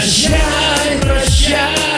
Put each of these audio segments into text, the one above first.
Прощай, прощай.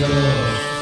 Lord.